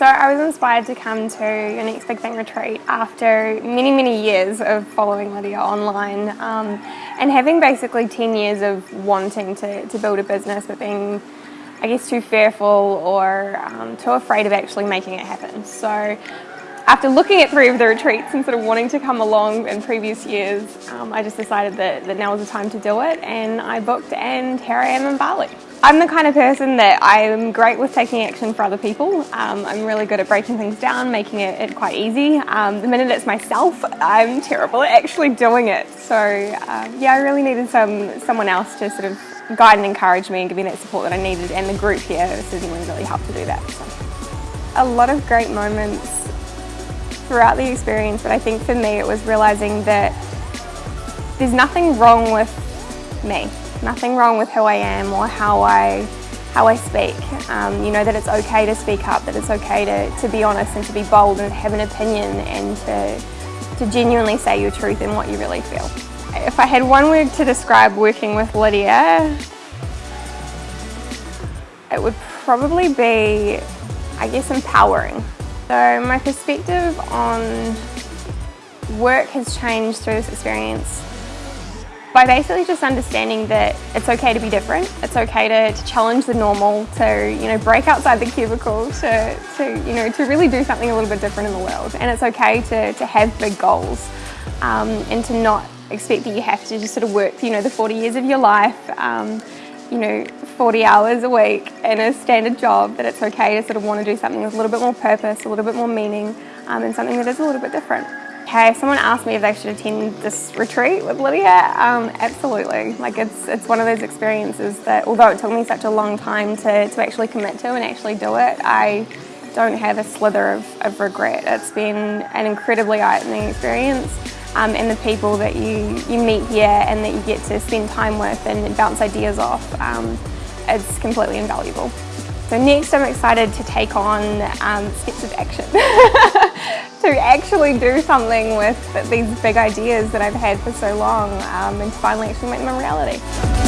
So I was inspired to come to your next big thing retreat after many, many years of following Lydia online um, and having basically 10 years of wanting to, to build a business but being, I guess, too fearful or um, too afraid of actually making it happen. So after looking at three of the retreats and sort of wanting to come along in previous years, um, I just decided that, that now was the time to do it and I booked and here I am in Bali. I'm the kind of person that I'm great with taking action for other people. Um, I'm really good at breaking things down, making it, it quite easy. Um, the minute it's myself, I'm terrible at actually doing it. So um, yeah, I really needed some someone else to sort of guide and encourage me and give me that support that I needed and the group here certainly really helped to do that. So. A lot of great moments throughout the experience, but I think for me it was realising that there's nothing wrong with me. Nothing wrong with who I am or how I how I speak. Um, you know that it's okay to speak up, that it's okay to, to be honest and to be bold and have an opinion and to, to genuinely say your truth and what you really feel. If I had one word to describe working with Lydia, it would probably be, I guess, empowering. So my perspective on work has changed through this experience by basically just understanding that it's okay to be different, it's okay to, to, challenge the normal, to you know break outside the cubicle, to, to you know to really do something a little bit different in the world, and it's okay to, to have big goals um, and to not expect that you have to just sort of work you know the 40 years of your life, um, you know 40 hours a week in a standard job. That it's okay to sort of want to do something with a little bit more purpose, a little bit more meaning, um, and something that is a little bit different. Okay, someone asked me if they should attend this retreat with Lydia. Um, absolutely. Like it's it's one of those experiences that although it took me such a long time to, to actually commit to and actually do it, I don't have a slither of, of regret. It's been an incredibly eye-opening experience. Um, and the people that you, you meet here and that you get to spend time with and bounce ideas off, um, it's completely invaluable. So next I'm excited to take on um, steps of action. to actually do something with these big ideas that I've had for so long um, and finally actually make them a reality.